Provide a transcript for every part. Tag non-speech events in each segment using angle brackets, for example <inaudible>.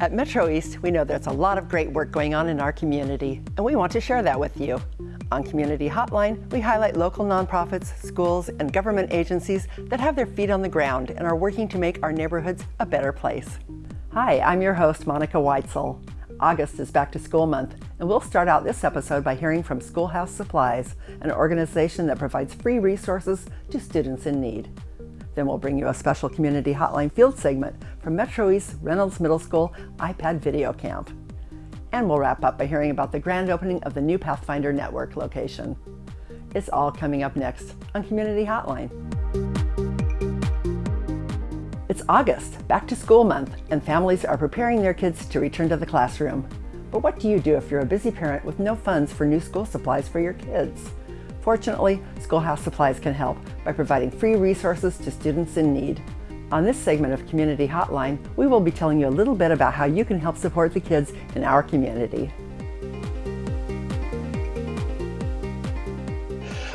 At Metro East, we know there's a lot of great work going on in our community, and we want to share that with you. On Community Hotline, we highlight local nonprofits, schools, and government agencies that have their feet on the ground and are working to make our neighborhoods a better place. Hi, I'm your host, Monica Weitzel. August is back to school month, and we'll start out this episode by hearing from Schoolhouse Supplies, an organization that provides free resources to students in need. Then we'll bring you a special community hotline field segment from Metro East Reynolds Middle School iPad Video Camp. And we'll wrap up by hearing about the grand opening of the new Pathfinder Network location. It's all coming up next on Community Hotline. It's August, back to school month, and families are preparing their kids to return to the classroom. But what do you do if you're a busy parent with no funds for new school supplies for your kids? Fortunately, Schoolhouse Supplies can help by providing free resources to students in need. On this segment of Community Hotline, we will be telling you a little bit about how you can help support the kids in our community.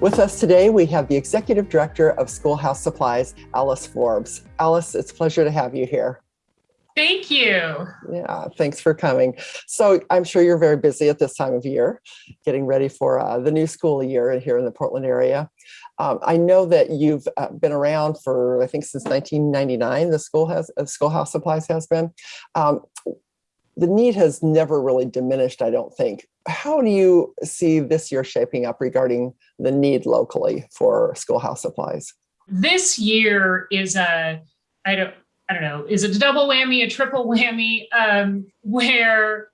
With us today, we have the Executive Director of Schoolhouse Supplies, Alice Forbes. Alice, it's a pleasure to have you here. Thank you. Yeah, thanks for coming. So I'm sure you're very busy at this time of year, getting ready for uh, the new school year here in the Portland area. Um, I know that you've uh, been around for, I think, since 1999, the school has, uh, Schoolhouse Supplies has been. Um, the need has never really diminished, I don't think. How do you see this year shaping up regarding the need locally for schoolhouse supplies? This year is a, I don't, I don't know, is it a double whammy, a triple whammy, um, where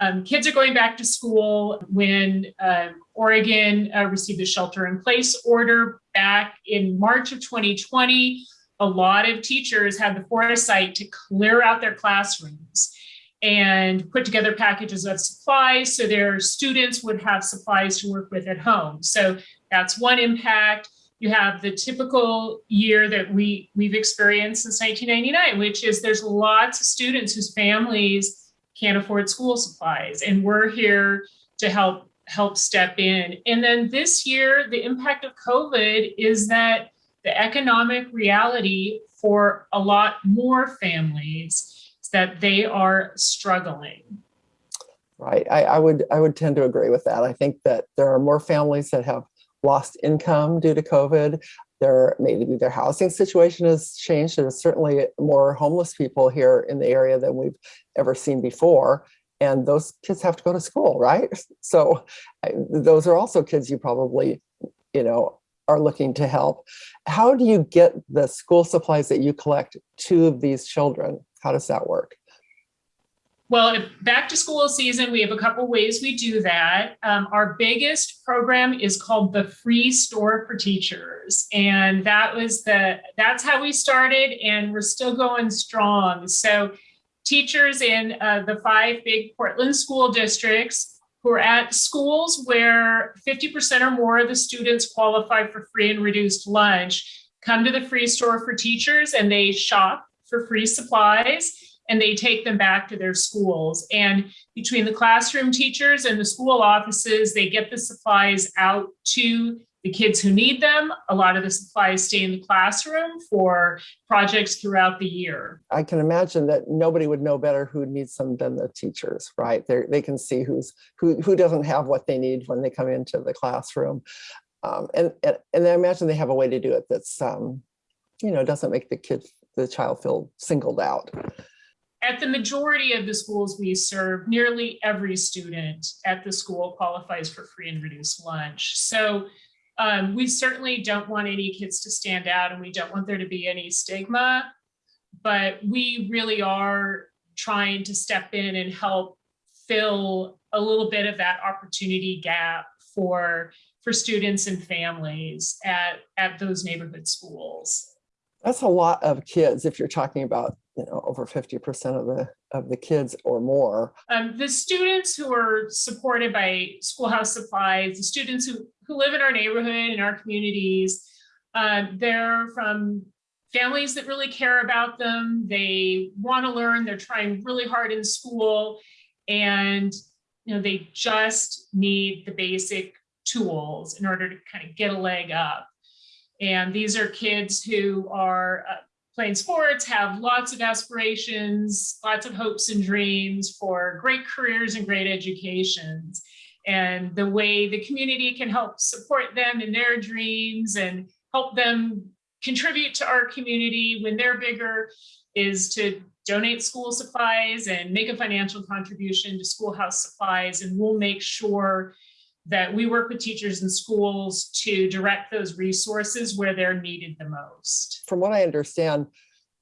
um, kids are going back to school when uh, Oregon uh, received the shelter in place order back in March of 2020. A lot of teachers had the foresight to clear out their classrooms and put together packages of supplies so their students would have supplies to work with at home. So that's one impact you have the typical year that we we've experienced since 1999 which is there's lots of students whose families can't afford school supplies and we're here to help help step in. And then this year the impact of covid is that the economic reality for a lot more families is that they are struggling. Right. I, I would i would tend to agree with that. I think that there are more families that have lost income due to COVID. There maybe their housing situation has changed. There's certainly more homeless people here in the area than we've ever seen before. And those kids have to go to school, right? <laughs> So those are also kids you probably, you know, are looking to help. How do you get the school supplies that you collect to these children? How does that work? Well, back to school season, we have a couple ways we do that. Um, our biggest program is called the Free Store for Teachers. And that was the, that's how we started and we're still going strong. So teachers in uh, the five big Portland school districts who are at schools where 50% or more of the students qualify for free and reduced lunch come to the Free Store for Teachers and they shop for free supplies and they take them back to their schools. And between the classroom teachers and the school offices, they get the supplies out to the kids who need them. A lot of the supplies stay in the classroom for projects throughout the year. I can imagine that nobody would know better who needs them than the teachers, right? they they can see who's who, who doesn't have what they need when they come into the classroom. Um, and, and, and I imagine they have a way to do it that's, um, you know, doesn't make the kid, the child feel singled out at the majority of the schools we serve, nearly every student at the school qualifies for free and reduced lunch. So um, we certainly don't want any kids to stand out and we don't want there to be any stigma, but we really are trying to step in and help fill a little bit of that opportunity gap for for students and families at, at those neighborhood schools. That's a lot of kids if you're talking about you know, over 50% of the of the kids or more. Um, the students who are supported by Schoolhouse Supplies, the students who, who live in our neighborhood, in our communities, uh, they're from families that really care about them. They want to learn, they're trying really hard in school, and you know, they just need the basic tools in order to kind of get a leg up. And these are kids who are uh, playing sports have lots of aspirations, lots of hopes and dreams for great careers and great educations. And the way the community can help support them in their dreams and help them contribute to our community when they're bigger is to donate school supplies and make a financial contribution to schoolhouse supplies. And we'll make sure that we work with teachers and schools to direct those resources where they're needed the most. From what I understand,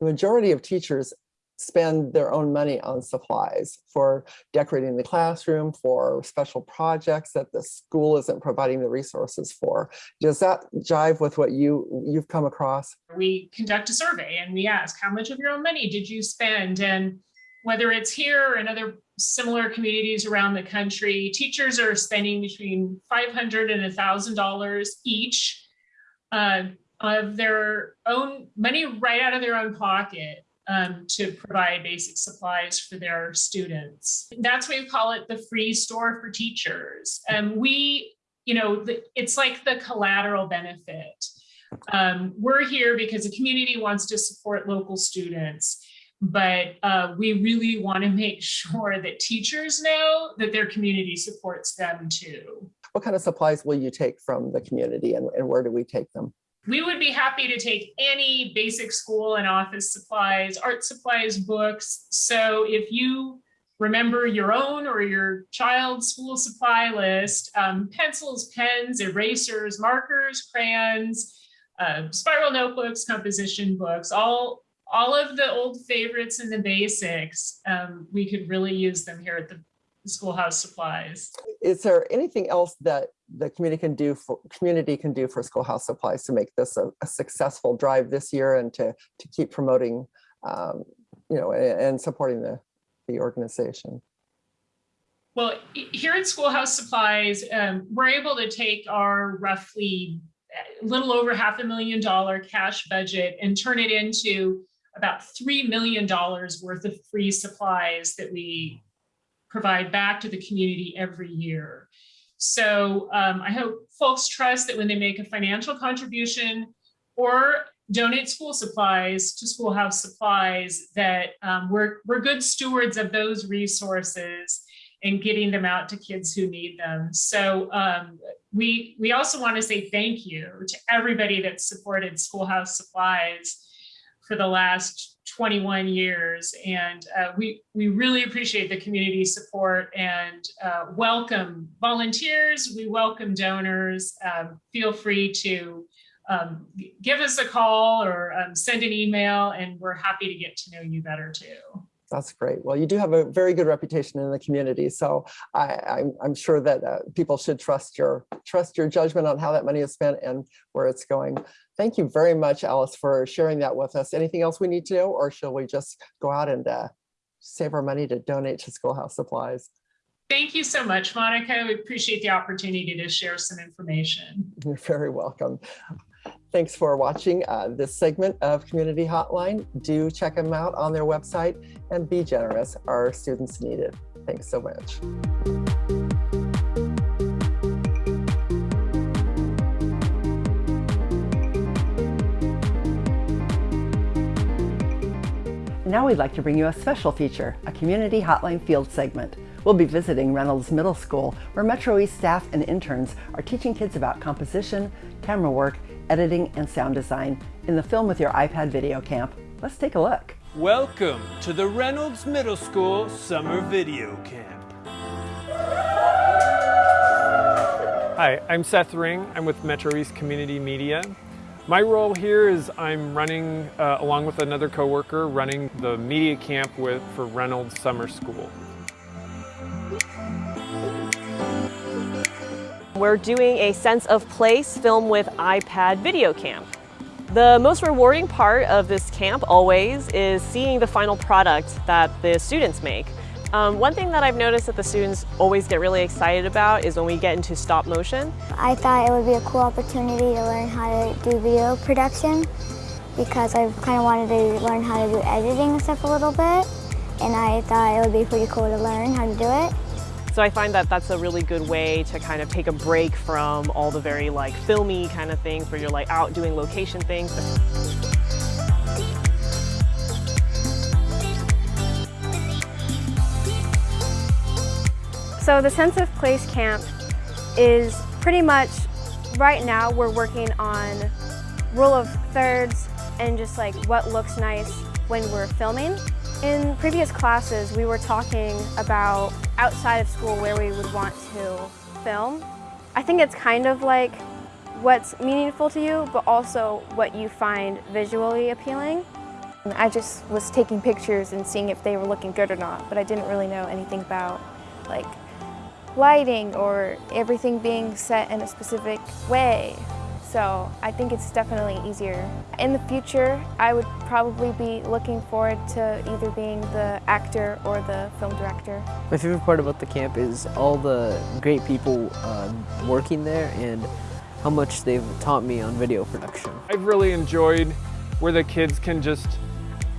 the majority of teachers spend their own money on supplies for decorating the classroom, for special projects that the school isn't providing the resources for. Does that jive with what you, you've come across? We conduct a survey and we ask, how much of your own money did you spend? And whether it's here or in other similar communities around the country, teachers are spending between 500 and $1,000 each uh, of their own money right out of their own pocket um, to provide basic supplies for their students. That's why we call it the free store for teachers. And we, you know, the, it's like the collateral benefit. Um, we're here because the community wants to support local students but uh, we really want to make sure that teachers know that their community supports them too. What kind of supplies will you take from the community and, and where do we take them? We would be happy to take any basic school and office supplies, art supplies, books. So if you remember your own or your child's school supply list, um, pencils, pens, erasers, markers, crayons, uh, spiral notebooks, composition books, all all of the old favorites and the basics, um, we could really use them here at the schoolhouse supplies. Is there anything else that the community can do for community can do for schoolhouse supplies to make this a, a successful drive this year and to to keep promoting, um, you know, and, and supporting the the organization? Well, here at Schoolhouse Supplies, um, we're able to take our roughly a little over half a million dollar cash budget and turn it into about $3 million worth of free supplies that we provide back to the community every year. So um, I hope folks trust that when they make a financial contribution or donate school supplies to schoolhouse supplies that um, we're, we're good stewards of those resources and getting them out to kids who need them. So um, we, we also want to say thank you to everybody that supported schoolhouse supplies for the last 21 years. And uh, we, we really appreciate the community support and uh, welcome volunteers. We welcome donors. Um, feel free to um, give us a call or um, send an email and we're happy to get to know you better too. That's great. Well, you do have a very good reputation in the community, so I, am sure that uh, people should trust your trust your judgment on how that money is spent and where it's going. Thank you very much, Alice, for sharing that with us. Anything else we need to know, or shall we just go out and uh, save our money to donate to schoolhouse supplies? Thank you so much, Monica. We appreciate the opportunity to share some information. You're very welcome. Thanks for watching uh, this segment of Community Hotline. Do check them out on their website and be generous. Our students need it. Thanks so much. Now we'd like to bring you a special feature, a Community Hotline Field segment. We'll be visiting Reynolds Middle School, where Metro East staff and interns are teaching kids about composition, camera work, editing, and sound design in the Film with Your iPad video camp. Let's take a look. Welcome to the Reynolds Middle School Summer Video Camp. Hi, I'm Seth Ring. I'm with Metro East Community Media. My role here is I'm running, uh, along with another coworker, running the media camp with for Reynolds Summer School. We're doing a sense of place film with iPad video camp. The most rewarding part of this camp always is seeing the final product that the students make. Um, one thing that I've noticed that the students always get really excited about is when we get into stop motion. I thought it would be a cool opportunity to learn how to do video production because I kind of wanted to learn how to do editing and stuff a little bit and I thought it would be pretty cool to learn how to do it. So I find that that's a really good way to kind of take a break from all the very like filmy kind of things where you're like out doing location things. So the Sense of Place Camp is pretty much, right now we're working on rule of thirds and just like what looks nice when we're filming. In previous classes, we were talking about outside of school where we would want to film. I think it's kind of like what's meaningful to you, but also what you find visually appealing. I just was taking pictures and seeing if they were looking good or not, but I didn't really know anything about like lighting or everything being set in a specific way. So I think it's definitely easier. In the future, I would probably be looking forward to either being the actor or the film director. My favorite part about the camp is all the great people uh, working there and how much they've taught me on video production. I've really enjoyed where the kids can just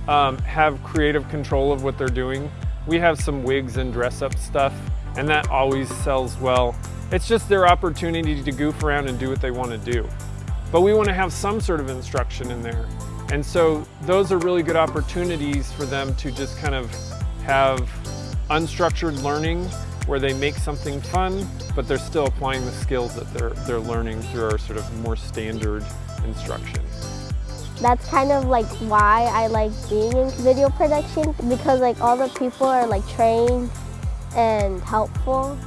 um, have creative control of what they're doing. We have some wigs and dress up stuff and that always sells well. It's just their opportunity to goof around and do what they want to do. But we want to have some sort of instruction in there. And so those are really good opportunities for them to just kind of have unstructured learning where they make something fun, but they're still applying the skills that they're, they're learning through our sort of more standard instruction. That's kind of like why I like being in video production because like all the people are like trained and helpful.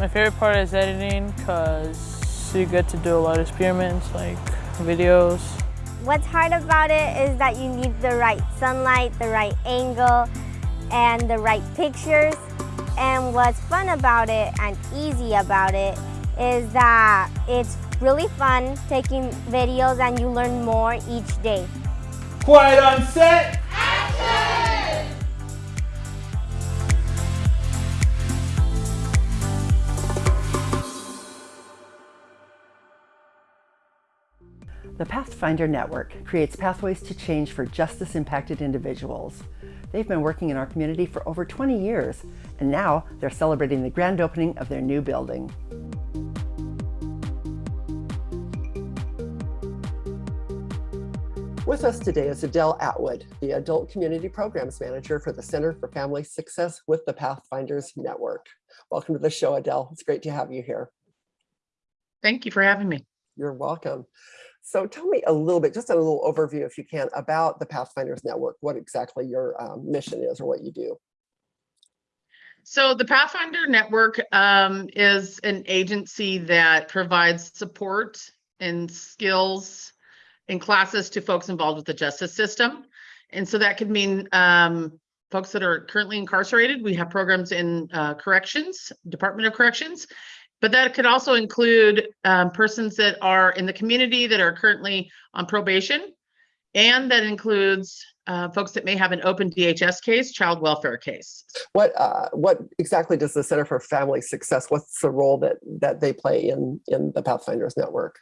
My favorite part is editing because you get to do a lot of experiments like videos. What's hard about it is that you need the right sunlight, the right angle, and the right pictures. And what's fun about it and easy about it is that it's really fun taking videos and you learn more each day. Quiet on set! The Pathfinder Network creates pathways to change for justice impacted individuals. They've been working in our community for over 20 years, and now they're celebrating the grand opening of their new building. With us today is Adele Atwood, the Adult Community Programs Manager for the Center for Family Success with the Pathfinders Network. Welcome to the show, Adele. It's great to have you here. Thank you for having me. You're welcome. So tell me a little bit, just a little overview, if you can, about the Pathfinders Network, what exactly your um, mission is or what you do. So the Pathfinder Network um, is an agency that provides support and skills and classes to folks involved with the justice system. And so that could mean um, folks that are currently incarcerated. We have programs in uh, corrections, Department of Corrections, but that could also include um, persons that are in the community that are currently on probation. And that includes uh, folks that may have an open DHS case, child welfare case. What uh, what exactly does the Center for Family Success? What's the role that that they play in in the Pathfinders Network?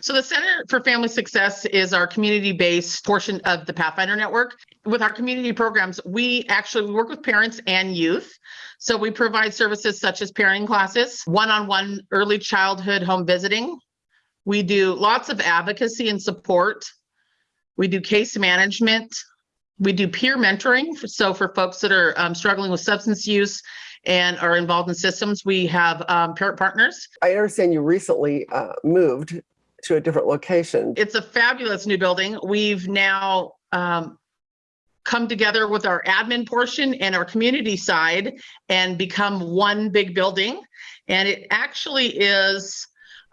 So the Center for Family Success is our community-based portion of the Pathfinder Network. With our community programs, we actually work with parents and youth. So we provide services such as parenting classes, one-on-one early childhood home visiting. We do lots of advocacy and support. We do case management. We do peer mentoring. So for folks that are um, struggling with substance use and are involved in systems, we have um, parent partners. I understand you recently uh, moved to a different location. It's a fabulous new building. We've now um, come together with our admin portion and our community side and become one big building. And it actually is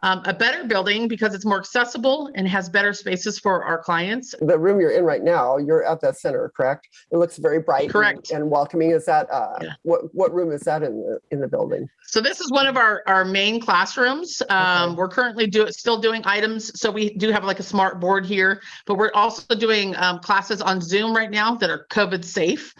um, a better building because it's more accessible and has better spaces for our clients. The room you're in right now, you're at the center, correct? It looks very bright correct. And, and welcoming. Is that uh, yeah. what what room is that in the in the building? So this is one of our our main classrooms. Um, okay. We're currently do still doing items. So we do have like a smart board here, but we're also doing um, classes on Zoom right now that are COVID safe.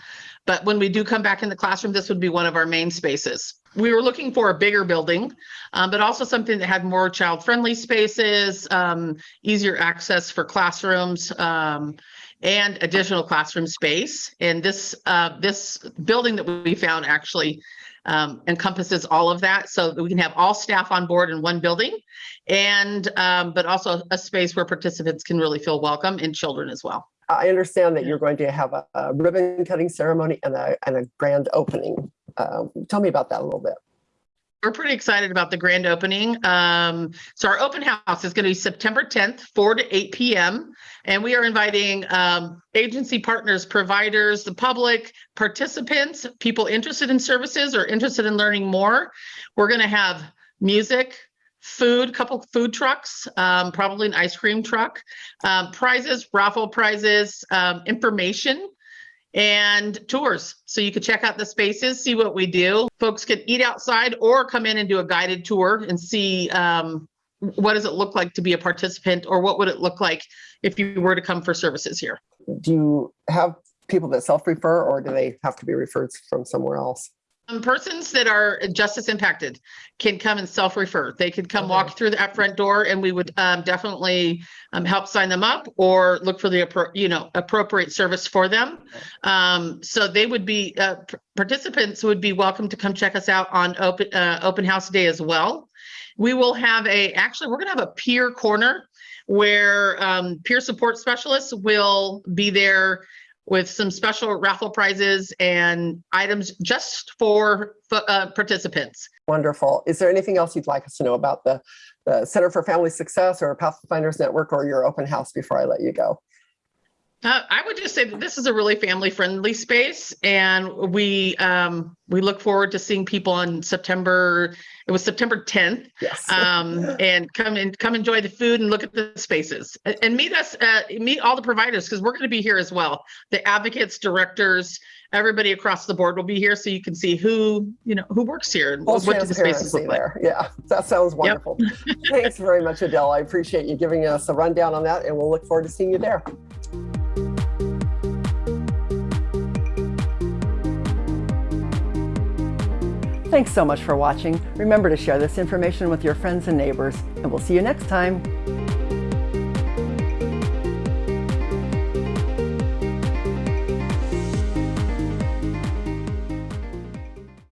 But when we do come back in the classroom, this would be one of our main spaces we were looking for a bigger building, um, but also something that had more child-friendly spaces, um, easier access for classrooms, um, and additional classroom space. And this uh, this building that we found actually um, encompasses all of that, so that we can have all staff on board in one building, and um, but also a space where participants can really feel welcome and children as well. I understand that you're going to have a, a ribbon cutting ceremony and a, and a grand opening. Um, tell me about that a little bit. We're pretty excited about the grand opening. Um, so our open house is going to be September 10th, 4 to 8 p.m. And we are inviting um, agency partners, providers, the public, participants, people interested in services or interested in learning more. We're going to have music, food, couple food trucks, um, probably an ice cream truck, um, prizes, raffle prizes, um, information and tours. So you could check out the spaces, see what we do. Folks can eat outside or come in and do a guided tour and see um, what does it look like to be a participant or what would it look like if you were to come for services here. Do you have people that self-refer or do they have to be referred from somewhere else? Um, persons that are justice impacted can come and self-refer. They could come walk through that front door and we would um, definitely um, help sign them up or look for the, appro- you know, appropriate service for them. Um, so they would be, uh, p- participants would be welcome to come check us out on open, uh, open house day as well. We will have a, actually, we're gonna have a peer corner where um, peer support specialists will be there with some special raffle prizes and items just for uh, participants. Wonderful. Is there anything else you'd like us to know about the, the Center for Family Success or Pathfinders Network or your open house before I let you go? Uh, I would just say that this is a really family-friendly space, and we um, we look forward to seeing people on September. It was September 10th, Yes. um, and come and come enjoy the food and look at the spaces and, and meet us. Uh, meet all the providers because we're going to be here as well. The advocates, directors, everybody across the board will be here, so you can see who you know who works here and Full what do the spaces look like. there. Yeah, that sounds wonderful. Thanks very much, Adele. I appreciate you giving us a rundown on that, and we'll look forward to seeing you there. Thanks so much for watching. Remember to share this information with your friends and neighbors, and we'll see you next time.